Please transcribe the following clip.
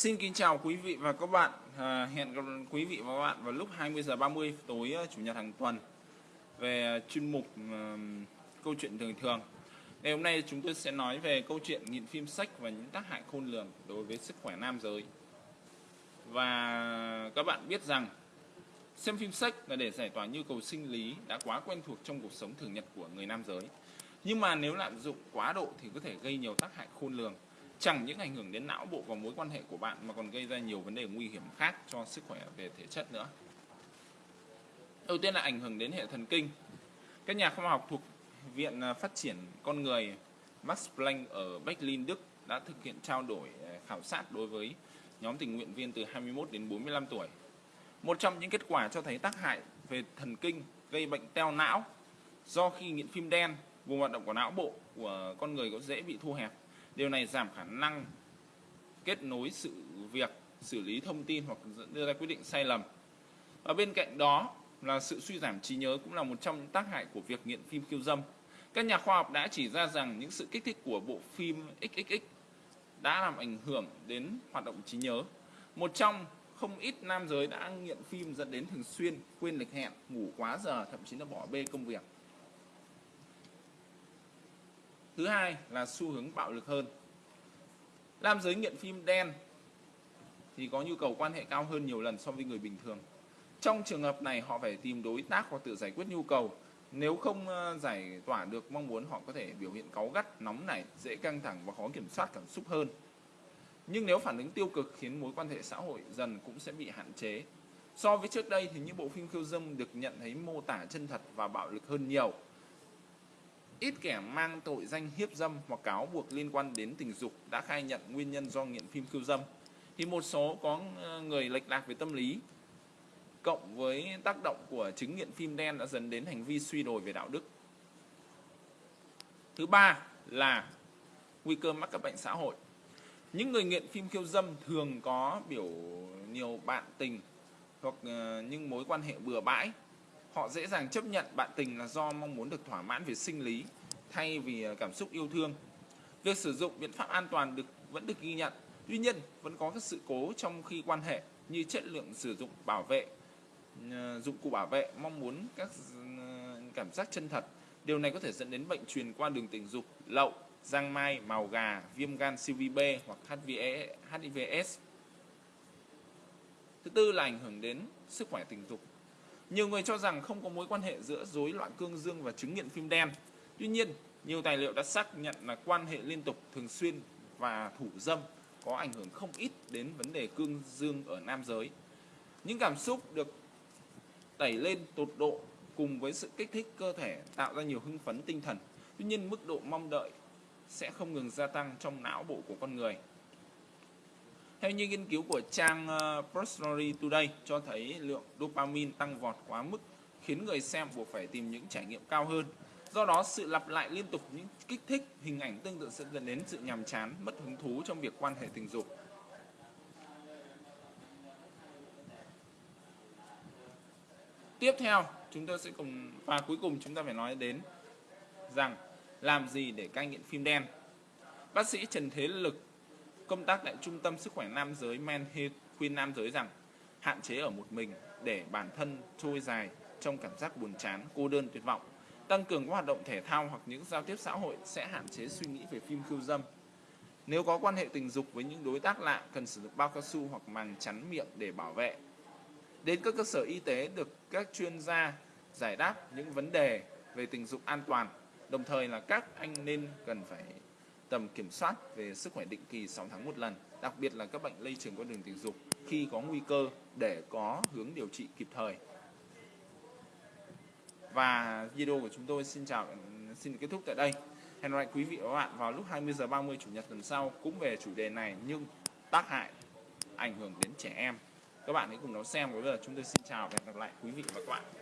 Xin kính chào quý vị và các bạn. À, hẹn gặp quý vị và các bạn vào lúc 20 giờ 30 tối à, chủ nhật hàng tuần về à, chuyên mục à, câu chuyện thường thường. Ngày hôm nay chúng tôi sẽ nói về câu chuyện nghiện phim sách và những tác hại khôn lường đối với sức khỏe nam giới. Và các bạn biết rằng xem phim sách là để giải tỏa nhu cầu sinh lý đã quá quen thuộc trong cuộc sống thường nhật của người nam giới. Nhưng mà nếu lạm dụng quá độ thì có thể gây nhiều tác hại khôn lường chẳng những ảnh hưởng đến não bộ và mối quan hệ của bạn mà còn gây ra nhiều vấn đề nguy hiểm khác cho sức khỏe về thể chất nữa. Đầu tiên là ảnh hưởng đến hệ thần kinh. Các nhà khoa học thuộc Viện à, Phát triển Con Người Max Planck ở Berlin, Đức đã thực hiện trao đổi à, khảo sát đối với nhóm tình nguyện viên từ 21 đến 45 tuổi. Một trong những kết quả cho thấy tác hại về thần kinh gây bệnh teo não do khi nghiện phim đen, vùng hoạt động của não bộ của con người có dễ bị thu hẹp Điều này giảm khả năng kết nối sự việc, xử lý thông tin hoặc đưa ra quyết định sai lầm. Và bên cạnh đó là sự suy giảm trí nhớ cũng là một trong những tác hại của việc nghiện phim khiêu dâm. Các nhà khoa học đã chỉ ra rằng những sự kích thích của bộ phim XXX đã làm ảnh hưởng đến hoạt động trí nhớ. Một trong không ít nam giới đã nghiện phim dẫn đến thường xuyên quên lịch hẹn, ngủ quá giờ, thậm chí là bỏ bê công việc. Thứ hai là xu hướng bạo lực hơn. Nam giới nghiện phim đen thì có nhu cầu quan hệ cao hơn nhiều lần so với người bình thường. Trong trường hợp này họ phải tìm đối tác hoặc tự giải quyết nhu cầu. Nếu không ờ, giải tỏa được mong muốn họ có thể biểu hiện cáu gắt, nóng nảy, dễ căng thẳng và khó kiểm soát cảm xúc hơn. Nhưng nếu phản ứng tiêu cực khiến mối quan hệ xã hội dần cũng sẽ bị hạn chế. So với trước đây thì những bộ phim khiêu dâm được nhận thấy mô tả chân thật và bạo lực hơn nhiều ít kẻ mang tội danh hiếp dâm hoặc cáo buộc liên quan đến tình dục đã khai nhận nguyên nhân do nghiện phim khiêu dâm. Thì một số có ờ, người lệch lạc về tâm lý, cộng với tác động của chứng nghiện phim đen đã dẫn đến hành vi suy đồi về đạo đức. Thứ ba là nguy cơ mắc các bệnh xã hội. Những người nghiện phim khiêu dâm thường có biểu nhiều bạn tình hoặc ờ, những mối quan hệ bừa bãi họ dễ dàng chấp nhận bạn tình là do mong muốn được thỏa mãn về sinh lý thay vì à, cảm xúc yêu thương. Việc sử dụng biện pháp an toàn được vẫn được ghi nhận. Tuy nhiên, vẫn có các sự cố trong khi quan hệ như chất lượng sử dụng bảo vệ, à, dụng cụ bảo vệ, mong muốn các à, cảm giác chân thật. Điều này có thể dẫn đến bệnh truyền qua đường tình dục, lậu, giang mai, màu gà, viêm gan CVB B hoặc HIVS. Thứ tư là ảnh hưởng đến sức khỏe tình dục. Nhiều người cho rằng không có mối quan hệ giữa rối loạn cương dương và chứng nghiện phim đen. Tuy nhiên, nhiều tài liệu đã xác nhận là quan hệ liên tục thường xuyên và thủ dâm có ảnh hưởng không ít đến vấn đề cương dương ở nam giới. Những cảm xúc được đẩy lên tột độ cùng với sự kích thích cơ thể tạo ra nhiều hưng phấn tinh thần. Tuy nhiên mức độ mong đợi sẽ không ngừng gia tăng trong não bộ của con người. Theo như nghiên cứu của trang ờ, Prostory Today cho thấy lượng dopamine tăng vọt quá mức khiến người xem buộc phải tìm những trải nghiệm cao hơn. Do đó, sự lặp lại liên tục những kích thích, hình ảnh tương tự sẽ dẫn đến sự nhàm chán, mất hứng thú trong việc quan hệ tình dục. Tiếp theo, chúng tôi sẽ cùng và cuối cùng chúng ta phải nói đến rằng làm gì để cai nghiện phim đen. Bác sĩ Trần Thế Lực Công tác tại Trung tâm Sức khỏe Nam giới Manhe khuyên nam giới rằng hạn chế ở một mình để bản thân trôi dài trong cảm giác buồn chán, cô đơn, tuyệt vọng. Tăng cường các hoạt động thể thao hoặc những giao tiếp xã hội sẽ hạn chế suy nghĩ về phim khiêu dâm. Nếu có quan hệ tình dục với những đối tác lạ, cần sử dụng bao cao su hoặc màng chắn miệng để bảo vệ. Đến các cơ sở y tế được các chuyên gia giải đáp những vấn đề về tình dục an toàn. Đồng thời là các anh nên cần phải tầm kiểm soát về sức khỏe định kỳ 6 tháng một lần, đặc biệt là các bệnh lây truyền qua đường tình dục khi có nguy cơ để có hướng điều trị kịp thời. Và video của chúng tôi xin chào xin kết thúc tại đây. Hẹn gặp lại quý vị và các bạn vào lúc 20 giờ 30 chủ nhật tuần sau cũng về chủ đề này nhưng tác hại ảnh hưởng đến trẻ em. Các bạn hãy cùng nó xem. Bây giờ chúng tôi xin chào và hẹn gặp lại quý vị và các bạn.